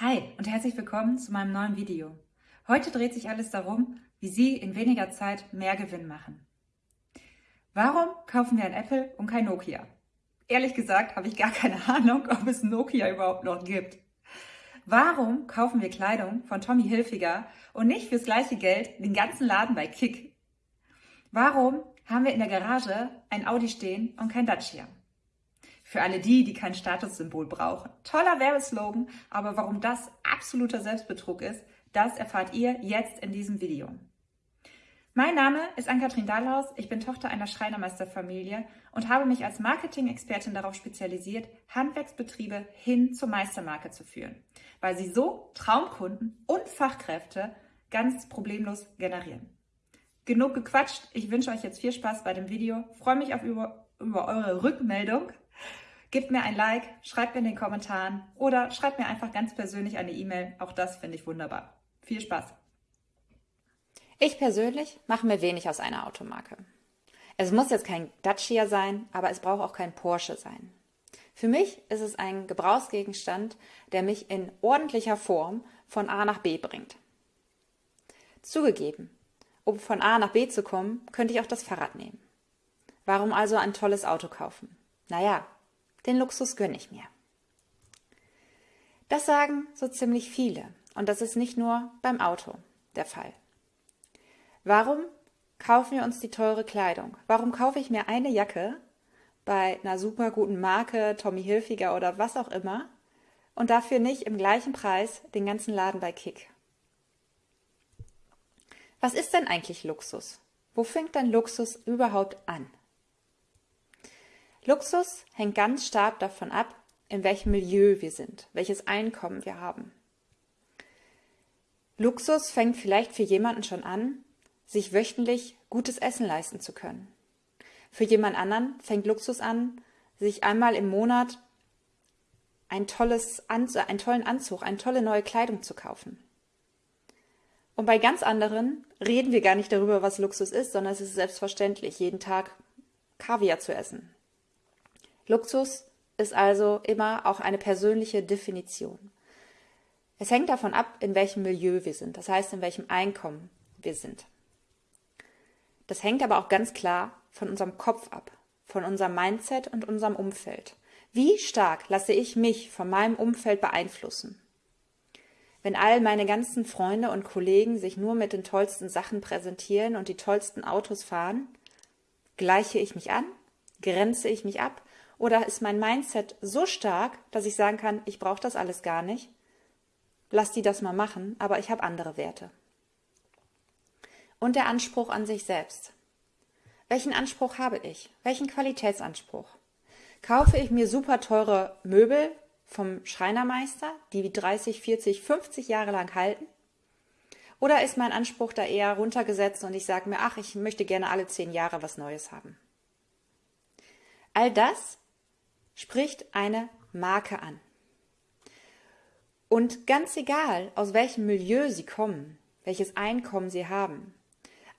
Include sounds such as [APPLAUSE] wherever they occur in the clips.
Hi und herzlich willkommen zu meinem neuen Video. Heute dreht sich alles darum, wie Sie in weniger Zeit mehr Gewinn machen. Warum kaufen wir ein Apple und kein Nokia? Ehrlich gesagt habe ich gar keine [LAUGHS] Ahnung, ob es Nokia überhaupt noch gibt. Warum kaufen wir Kleidung von Tommy Hilfiger und nicht fürs gleiche Geld den ganzen Laden bei Kick? Warum haben wir in der Garage ein Audi stehen und kein Dacia? Für alle die, die kein Statussymbol brauchen. Toller Werbeslogan, aber warum das absoluter Selbstbetrug ist, das erfahrt ihr jetzt in diesem Video. Mein Name ist Ann-Kathrin Dahlhaus, ich bin Tochter einer Schreinermeisterfamilie und habe mich als Marketing-Expertin darauf spezialisiert, Handwerksbetriebe hin zur Meistermarke zu führen, weil sie so Traumkunden und Fachkräfte ganz problemlos generieren. Genug gequatscht, ich wünsche euch jetzt viel Spaß bei dem Video, freue mich auf über, über eure Rückmeldung Gebt mir ein Like, schreibt mir in den Kommentaren oder schreibt mir einfach ganz persönlich eine E-Mail. Auch das finde ich wunderbar. Viel Spaß! Ich persönlich mache mir wenig aus einer Automarke. Es muss jetzt kein Dacia sein, aber es braucht auch kein Porsche sein. Für mich ist es ein Gebrauchsgegenstand, der mich in ordentlicher Form von A nach B bringt. Zugegeben, um von A nach B zu kommen, könnte ich auch das Fahrrad nehmen. Warum also ein tolles Auto kaufen? Naja, den Luxus gönne ich mir. Das sagen so ziemlich viele und das ist nicht nur beim Auto der Fall. Warum kaufen wir uns die teure Kleidung? Warum kaufe ich mir eine Jacke bei einer super guten Marke, Tommy Hilfiger oder was auch immer und dafür nicht im gleichen Preis den ganzen Laden bei Kick? Was ist denn eigentlich Luxus? Wo fängt denn Luxus überhaupt an? Luxus hängt ganz stark davon ab, in welchem Milieu wir sind, welches Einkommen wir haben. Luxus fängt vielleicht für jemanden schon an, sich wöchentlich gutes Essen leisten zu können. Für jemand anderen fängt Luxus an, sich einmal im Monat ein tolles einen tollen Anzug, eine tolle neue Kleidung zu kaufen. Und bei ganz anderen reden wir gar nicht darüber, was Luxus ist, sondern es ist selbstverständlich, jeden Tag Kaviar zu essen, Luxus ist also immer auch eine persönliche Definition. Es hängt davon ab, in welchem Milieu wir sind, das heißt, in welchem Einkommen wir sind. Das hängt aber auch ganz klar von unserem Kopf ab, von unserem Mindset und unserem Umfeld. Wie stark lasse ich mich von meinem Umfeld beeinflussen? Wenn all meine ganzen Freunde und Kollegen sich nur mit den tollsten Sachen präsentieren und die tollsten Autos fahren, gleiche ich mich an, grenze ich mich ab oder ist mein Mindset so stark, dass ich sagen kann, ich brauche das alles gar nicht, lass die das mal machen, aber ich habe andere Werte. Und der Anspruch an sich selbst. Welchen Anspruch habe ich? Welchen Qualitätsanspruch? Kaufe ich mir super teure Möbel vom Schreinermeister, die 30, 40, 50 Jahre lang halten? Oder ist mein Anspruch da eher runtergesetzt und ich sage mir, ach, ich möchte gerne alle zehn Jahre was Neues haben? All das spricht eine Marke an. Und ganz egal, aus welchem Milieu sie kommen, welches Einkommen sie haben,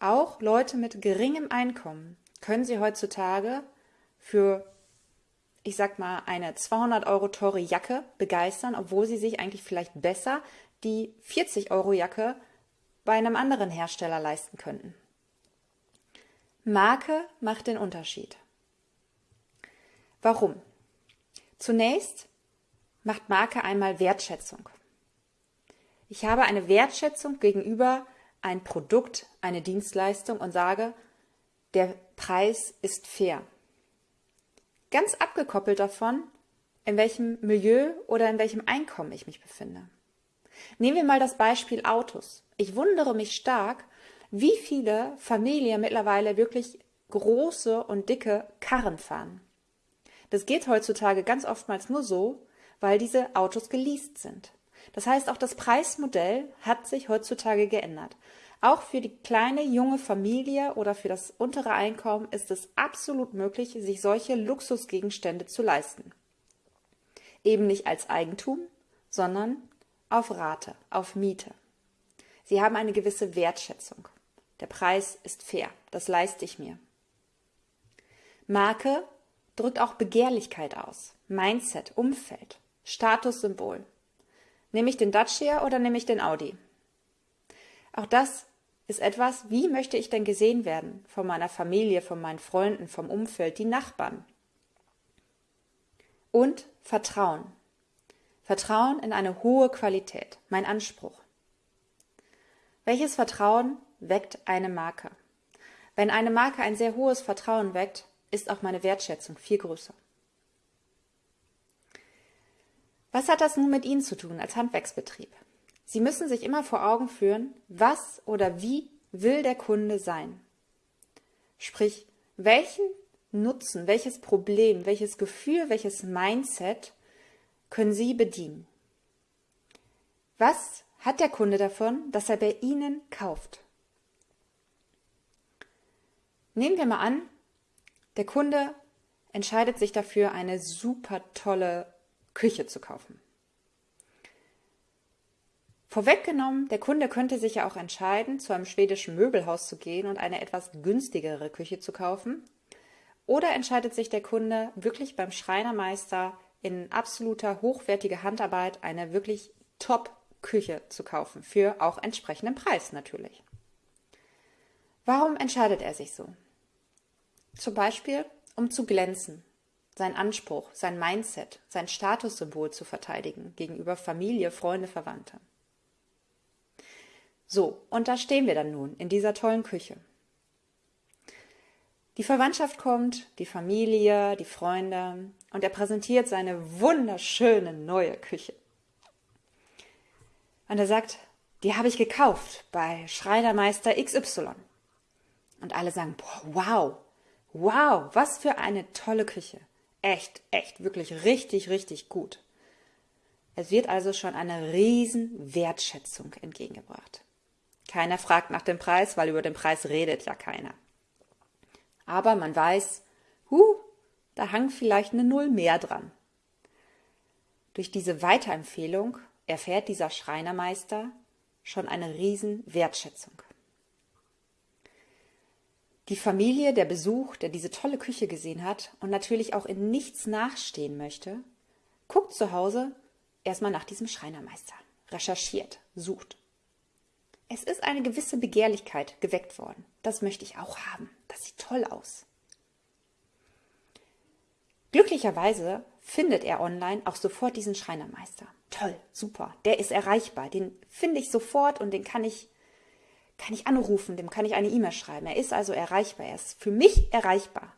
auch Leute mit geringem Einkommen können sie heutzutage für, ich sag mal, eine 200 Euro teure Jacke begeistern, obwohl sie sich eigentlich vielleicht besser die 40 Euro Jacke bei einem anderen Hersteller leisten könnten. Marke macht den Unterschied. Warum? Zunächst macht Marke einmal Wertschätzung. Ich habe eine Wertschätzung gegenüber ein Produkt, eine Dienstleistung und sage, der Preis ist fair. Ganz abgekoppelt davon, in welchem Milieu oder in welchem Einkommen ich mich befinde. Nehmen wir mal das Beispiel Autos. Ich wundere mich stark, wie viele Familien mittlerweile wirklich große und dicke Karren fahren. Das geht heutzutage ganz oftmals nur so, weil diese Autos geleast sind. Das heißt, auch das Preismodell hat sich heutzutage geändert. Auch für die kleine junge Familie oder für das untere Einkommen ist es absolut möglich, sich solche Luxusgegenstände zu leisten. Eben nicht als Eigentum, sondern auf Rate, auf Miete. Sie haben eine gewisse Wertschätzung. Der Preis ist fair, das leiste ich mir. Marke drückt auch Begehrlichkeit aus, Mindset, Umfeld, Statussymbol. Nehme ich den Dacia oder nehme ich den Audi? Auch das ist etwas, wie möchte ich denn gesehen werden von meiner Familie, von meinen Freunden, vom Umfeld, die Nachbarn. Und Vertrauen. Vertrauen in eine hohe Qualität, mein Anspruch. Welches Vertrauen weckt eine Marke? Wenn eine Marke ein sehr hohes Vertrauen weckt, ist auch meine Wertschätzung viel größer. Was hat das nun mit Ihnen zu tun als Handwerksbetrieb? Sie müssen sich immer vor Augen führen, was oder wie will der Kunde sein. Sprich, welchen Nutzen, welches Problem, welches Gefühl, welches Mindset können Sie bedienen? Was hat der Kunde davon, dass er bei Ihnen kauft? Nehmen wir mal an, der Kunde entscheidet sich dafür, eine super tolle Küche zu kaufen. Vorweggenommen, der Kunde könnte sich ja auch entscheiden, zu einem schwedischen Möbelhaus zu gehen und eine etwas günstigere Küche zu kaufen. Oder entscheidet sich der Kunde wirklich beim Schreinermeister in absoluter hochwertiger Handarbeit eine wirklich Top-Küche zu kaufen, für auch entsprechenden Preis natürlich. Warum entscheidet er sich so? Zum Beispiel, um zu glänzen, sein Anspruch, sein Mindset, sein Statussymbol zu verteidigen gegenüber Familie, Freunde, Verwandte. So, und da stehen wir dann nun in dieser tollen Küche. Die Verwandtschaft kommt, die Familie, die Freunde und er präsentiert seine wunderschöne neue Küche. Und er sagt, die habe ich gekauft bei Schreinermeister XY. Und alle sagen, boah, wow, wow, was für eine tolle Küche echt, echt, wirklich richtig, richtig gut. Es wird also schon eine riesen Wertschätzung entgegengebracht. Keiner fragt nach dem Preis, weil über den Preis redet ja keiner. Aber man weiß, hu, da hang vielleicht eine Null mehr dran. Durch diese Weiterempfehlung erfährt dieser Schreinermeister schon eine riesen Wertschätzung. Die Familie, der Besuch, der diese tolle Küche gesehen hat und natürlich auch in nichts nachstehen möchte, guckt zu Hause erstmal nach diesem Schreinermeister, recherchiert, sucht. Es ist eine gewisse Begehrlichkeit geweckt worden. Das möchte ich auch haben. Das sieht toll aus. Glücklicherweise findet er online auch sofort diesen Schreinermeister. Toll, super, der ist erreichbar. Den finde ich sofort und den kann ich kann ich anrufen, dem kann ich eine E-Mail schreiben. Er ist also erreichbar, er ist für mich erreichbar.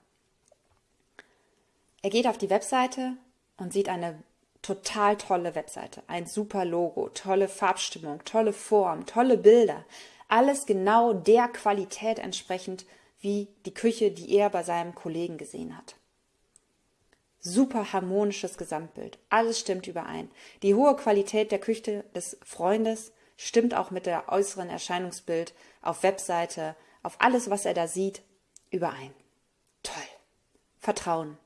Er geht auf die Webseite und sieht eine total tolle Webseite, ein super Logo, tolle Farbstimmung, tolle Form, tolle Bilder, alles genau der Qualität entsprechend wie die Küche, die er bei seinem Kollegen gesehen hat. Super harmonisches Gesamtbild, alles stimmt überein. Die hohe Qualität der Küche des Freundes stimmt auch mit der äußeren Erscheinungsbild auf Webseite, auf alles, was er da sieht, überein. Toll. Vertrauen.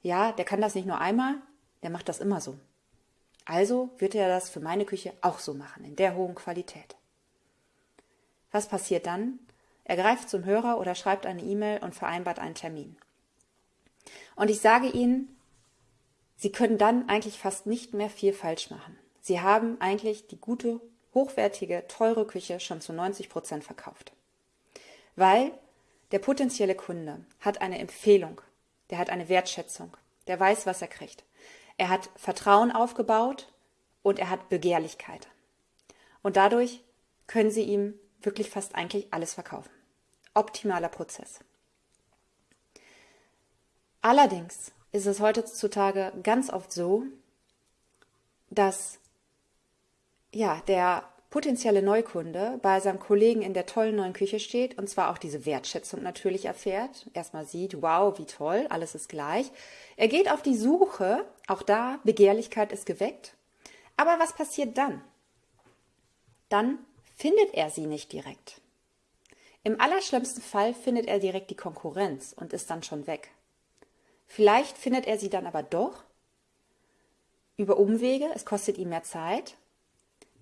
Ja, der kann das nicht nur einmal, der macht das immer so. Also wird er das für meine Küche auch so machen, in der hohen Qualität. Was passiert dann? Er greift zum Hörer oder schreibt eine E-Mail und vereinbart einen Termin. Und ich sage Ihnen, Sie können dann eigentlich fast nicht mehr viel falsch machen. Sie haben eigentlich die gute hochwertige, teure Küche schon zu 90 Prozent verkauft. Weil der potenzielle Kunde hat eine Empfehlung, der hat eine Wertschätzung, der weiß, was er kriegt. Er hat Vertrauen aufgebaut und er hat Begehrlichkeit. Und dadurch können Sie ihm wirklich fast eigentlich alles verkaufen. Optimaler Prozess. Allerdings ist es heutzutage ganz oft so, dass ja, der potenzielle Neukunde bei seinem Kollegen in der tollen neuen Küche steht und zwar auch diese Wertschätzung natürlich erfährt. Erstmal sieht, wow, wie toll, alles ist gleich. Er geht auf die Suche, auch da, Begehrlichkeit ist geweckt. Aber was passiert dann? Dann findet er sie nicht direkt. Im allerschlimmsten Fall findet er direkt die Konkurrenz und ist dann schon weg. Vielleicht findet er sie dann aber doch über Umwege, es kostet ihm mehr Zeit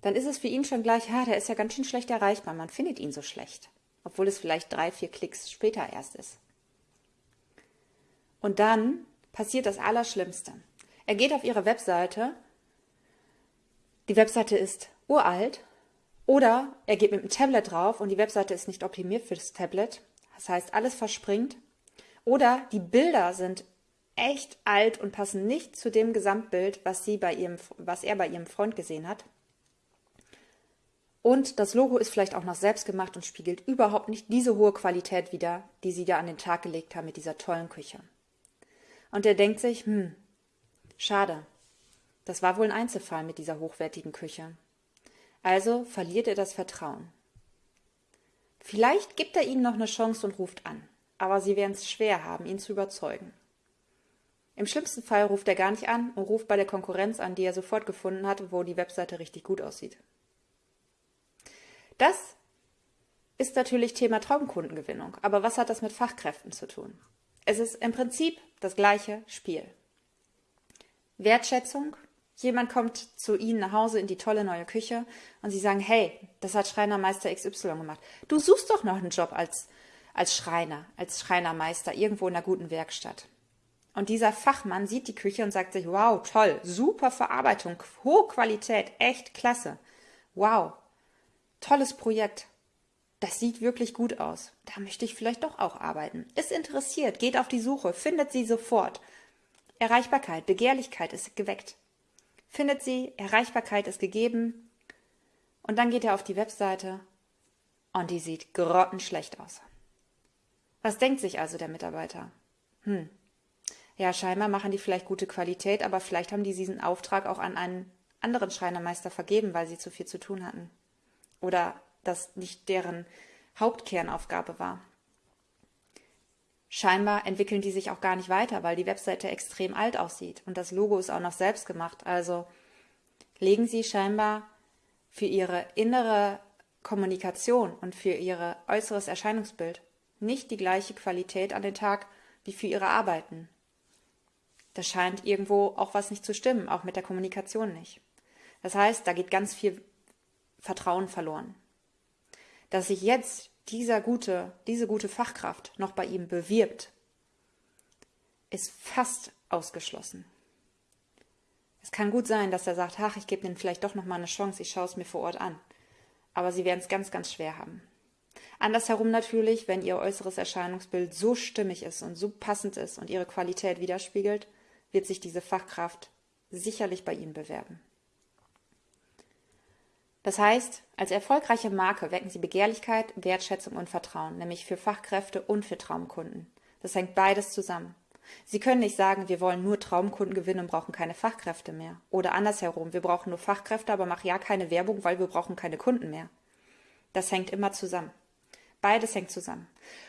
dann ist es für ihn schon gleich, ja, der ist ja ganz schön schlecht erreichbar. Man findet ihn so schlecht, obwohl es vielleicht drei, vier Klicks später erst ist. Und dann passiert das Allerschlimmste. Er geht auf ihre Webseite, die Webseite ist uralt oder er geht mit dem Tablet drauf und die Webseite ist nicht optimiert für das Tablet. Das heißt, alles verspringt. Oder die Bilder sind echt alt und passen nicht zu dem Gesamtbild, was, sie bei ihrem, was er bei ihrem Freund gesehen hat. Und das Logo ist vielleicht auch noch selbst gemacht und spiegelt überhaupt nicht diese hohe Qualität wider, die sie da an den Tag gelegt haben mit dieser tollen Küche. Und er denkt sich, hm, schade, das war wohl ein Einzelfall mit dieser hochwertigen Küche. Also verliert er das Vertrauen. Vielleicht gibt er ihnen noch eine Chance und ruft an, aber sie werden es schwer haben, ihn zu überzeugen. Im schlimmsten Fall ruft er gar nicht an und ruft bei der Konkurrenz an, die er sofort gefunden hat, wo die Webseite richtig gut aussieht. Das ist natürlich Thema Traumkundengewinnung, aber was hat das mit Fachkräften zu tun? Es ist im Prinzip das gleiche Spiel. Wertschätzung, jemand kommt zu Ihnen nach Hause in die tolle neue Küche und Sie sagen, hey, das hat Schreinermeister XY gemacht. Du suchst doch noch einen Job als, als Schreiner, als Schreinermeister irgendwo in einer guten Werkstatt. Und dieser Fachmann sieht die Küche und sagt sich, wow, toll, super Verarbeitung, hohe Qualität, echt klasse. Wow, tolles Projekt. Das sieht wirklich gut aus. Da möchte ich vielleicht doch auch arbeiten. Ist interessiert, geht auf die Suche, findet sie sofort. Erreichbarkeit, Begehrlichkeit ist geweckt. Findet sie, Erreichbarkeit ist gegeben. Und dann geht er auf die Webseite und die sieht grottenschlecht aus. Was denkt sich also der Mitarbeiter? Hm, ja, scheinbar machen die vielleicht gute Qualität, aber vielleicht haben die diesen Auftrag auch an einen anderen Schreinermeister vergeben, weil sie zu viel zu tun hatten. Oder das nicht deren Hauptkernaufgabe war. Scheinbar entwickeln die sich auch gar nicht weiter, weil die Webseite extrem alt aussieht und das Logo ist auch noch selbst gemacht. Also legen sie scheinbar für ihre innere Kommunikation und für ihr äußeres Erscheinungsbild nicht die gleiche Qualität an den Tag wie für ihre Arbeiten. Da scheint irgendwo auch was nicht zu stimmen, auch mit der Kommunikation nicht. Das heißt, da geht ganz viel Vertrauen verloren. Dass sich jetzt dieser gute, diese gute Fachkraft noch bei ihm bewirbt, ist fast ausgeschlossen. Es kann gut sein, dass er sagt, ach, ich gebe denen vielleicht doch noch mal eine Chance, ich schaue es mir vor Ort an. Aber sie werden es ganz, ganz schwer haben. Andersherum natürlich, wenn ihr äußeres Erscheinungsbild so stimmig ist und so passend ist und ihre Qualität widerspiegelt, wird sich diese Fachkraft sicherlich bei Ihnen bewerben. Das heißt, als erfolgreiche Marke wecken Sie Begehrlichkeit, Wertschätzung und Vertrauen, nämlich für Fachkräfte und für Traumkunden. Das hängt beides zusammen. Sie können nicht sagen, wir wollen nur Traumkunden gewinnen und brauchen keine Fachkräfte mehr. Oder andersherum, wir brauchen nur Fachkräfte, aber machen ja keine Werbung, weil wir brauchen keine Kunden mehr. Das hängt immer zusammen. Beides hängt zusammen.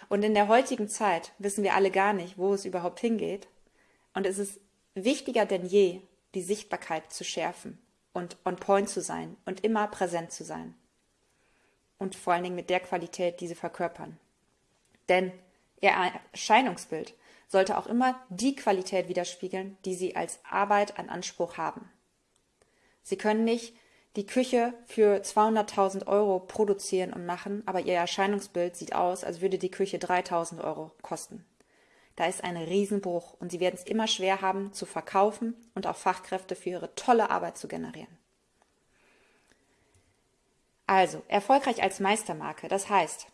Und in der heutigen Zeit wissen wir alle gar nicht, wo es überhaupt hingeht. Und es ist wichtiger denn je, die Sichtbarkeit zu schärfen und on point zu sein und immer präsent zu sein. Und vor allen Dingen mit der Qualität, die sie verkörpern. Denn ihr Erscheinungsbild sollte auch immer die Qualität widerspiegeln, die sie als Arbeit an Anspruch haben. Sie können nicht die Küche für 200.000 Euro produzieren und machen, aber ihr Erscheinungsbild sieht aus, als würde die Küche 3.000 Euro kosten. Da ist ein Riesenbruch und sie werden es immer schwer haben zu verkaufen und auch Fachkräfte für ihre tolle Arbeit zu generieren. Also, erfolgreich als Meistermarke, das heißt,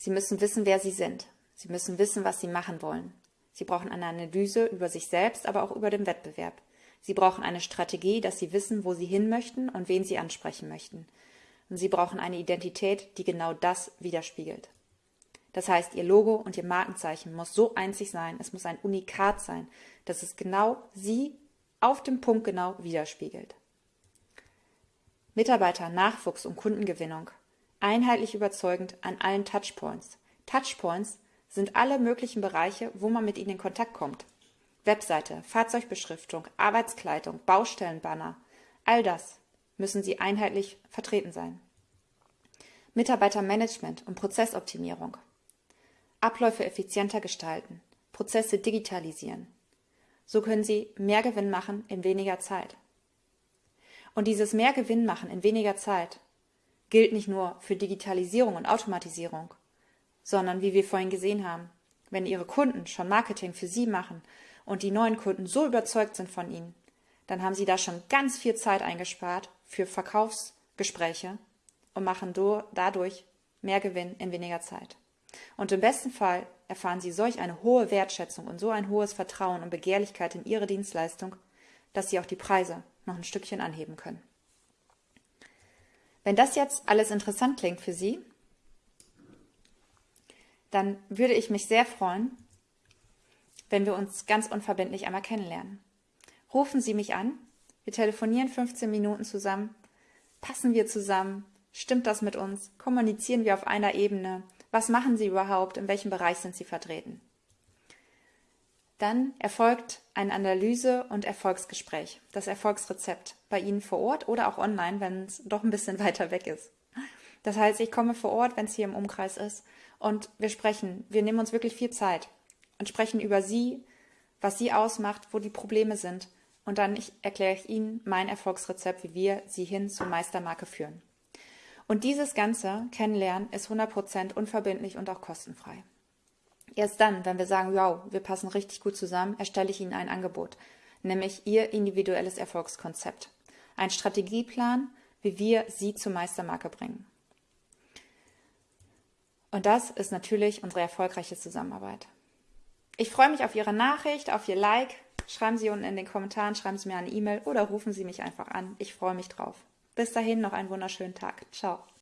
Sie müssen wissen, wer Sie sind. Sie müssen wissen, was Sie machen wollen. Sie brauchen eine Analyse über sich selbst, aber auch über den Wettbewerb. Sie brauchen eine Strategie, dass Sie wissen, wo Sie hin möchten und wen Sie ansprechen möchten. Und Sie brauchen eine Identität, die genau das widerspiegelt. Das heißt, ihr Logo und ihr Markenzeichen muss so einzig sein, es muss ein Unikat sein, dass es genau sie auf dem Punkt genau widerspiegelt. Mitarbeiter, Nachwuchs und Kundengewinnung. Einheitlich überzeugend an allen Touchpoints. Touchpoints sind alle möglichen Bereiche, wo man mit ihnen in Kontakt kommt. Webseite, Fahrzeugbeschriftung, Arbeitskleidung, Baustellenbanner, all das müssen sie einheitlich vertreten sein. Mitarbeitermanagement und Prozessoptimierung. Abläufe effizienter gestalten, Prozesse digitalisieren. So können Sie mehr Gewinn machen in weniger Zeit. Und dieses mehr Gewinn machen in weniger Zeit gilt nicht nur für Digitalisierung und Automatisierung, sondern wie wir vorhin gesehen haben, wenn Ihre Kunden schon Marketing für Sie machen und die neuen Kunden so überzeugt sind von Ihnen, dann haben Sie da schon ganz viel Zeit eingespart für Verkaufsgespräche und machen dadurch mehr Gewinn in weniger Zeit. Und im besten Fall erfahren Sie solch eine hohe Wertschätzung und so ein hohes Vertrauen und Begehrlichkeit in Ihre Dienstleistung, dass Sie auch die Preise noch ein Stückchen anheben können. Wenn das jetzt alles interessant klingt für Sie, dann würde ich mich sehr freuen, wenn wir uns ganz unverbindlich einmal kennenlernen. Rufen Sie mich an, wir telefonieren 15 Minuten zusammen, passen wir zusammen, stimmt das mit uns, kommunizieren wir auf einer Ebene, was machen Sie überhaupt, in welchem Bereich sind Sie vertreten. Dann erfolgt ein Analyse- und Erfolgsgespräch, das Erfolgsrezept, bei Ihnen vor Ort oder auch online, wenn es doch ein bisschen [LAUGHS] weiter weg ist. Das heißt, ich komme vor Ort, wenn es hier im Umkreis ist, und wir sprechen, wir nehmen uns wirklich viel Zeit und sprechen über Sie, was Sie ausmacht, wo die Probleme sind. Und dann erkläre ich Ihnen mein Erfolgsrezept, wie wir Sie hin zur Meistermarke führen. Und dieses ganze Kennenlernen ist 100% unverbindlich und auch kostenfrei. Erst dann, wenn wir sagen, wow, wir passen richtig gut zusammen, erstelle ich Ihnen ein Angebot, nämlich Ihr individuelles Erfolgskonzept. Ein Strategieplan, wie wir Sie zur Meistermarke bringen. Und das ist natürlich unsere erfolgreiche Zusammenarbeit. Ich freue mich auf Ihre Nachricht, auf Ihr Like. Schreiben Sie unten in den Kommentaren, schreiben Sie mir eine E-Mail oder rufen Sie mich einfach an. Ich freue mich drauf. Bis dahin noch einen wunderschönen Tag. Ciao.